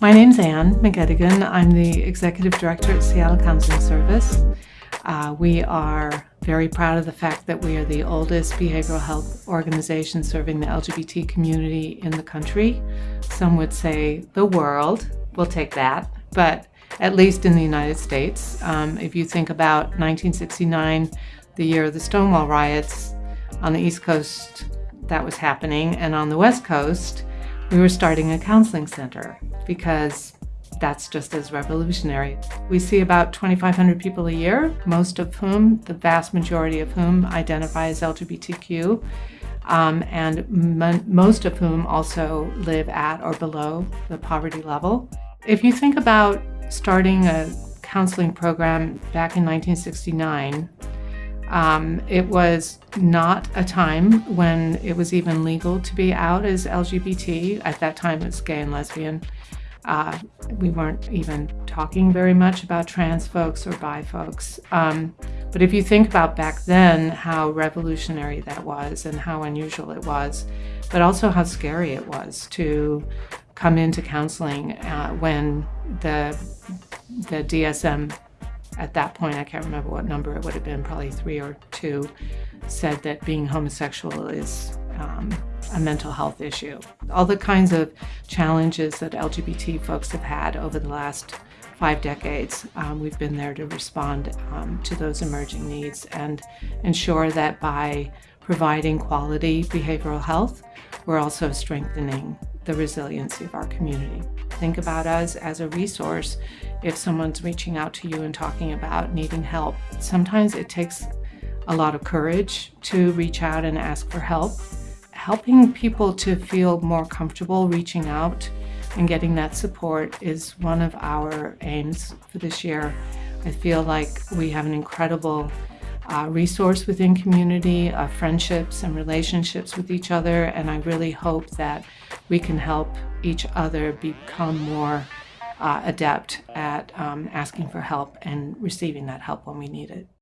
My name's Anne McGettigan. I'm the Executive Director at Seattle Counseling Service. Uh, we are very proud of the fact that we are the oldest behavioral health organization serving the LGBT community in the country. Some would say the world. We'll take that. But at least in the United States, um, if you think about 1969, the year of the Stonewall riots, on the East Coast, that was happening. And on the West Coast, we were starting a counseling center because that's just as revolutionary. We see about 2,500 people a year, most of whom, the vast majority of whom identify as LGBTQ, um, and most of whom also live at or below the poverty level. If you think about starting a counseling program back in 1969, um, it was not a time when it was even legal to be out as LGBT. At that time, it was gay and lesbian. Uh, we weren't even talking very much about trans folks or bi folks. Um, but if you think about back then, how revolutionary that was and how unusual it was, but also how scary it was to come into counseling uh, when the the DSM at that point, I can't remember what number it would have been, probably three or two, said that being homosexual is um, a mental health issue. All the kinds of challenges that LGBT folks have had over the last five decades, um, we've been there to respond um, to those emerging needs and ensure that by providing quality behavioral health, we're also strengthening the resiliency of our community. Think about us as a resource if someone's reaching out to you and talking about needing help. Sometimes it takes a lot of courage to reach out and ask for help. Helping people to feel more comfortable reaching out and getting that support is one of our aims for this year. I feel like we have an incredible uh, resource within community, uh, friendships and relationships with each other, and I really hope that we can help each other become more uh, adept at um, asking for help and receiving that help when we need it.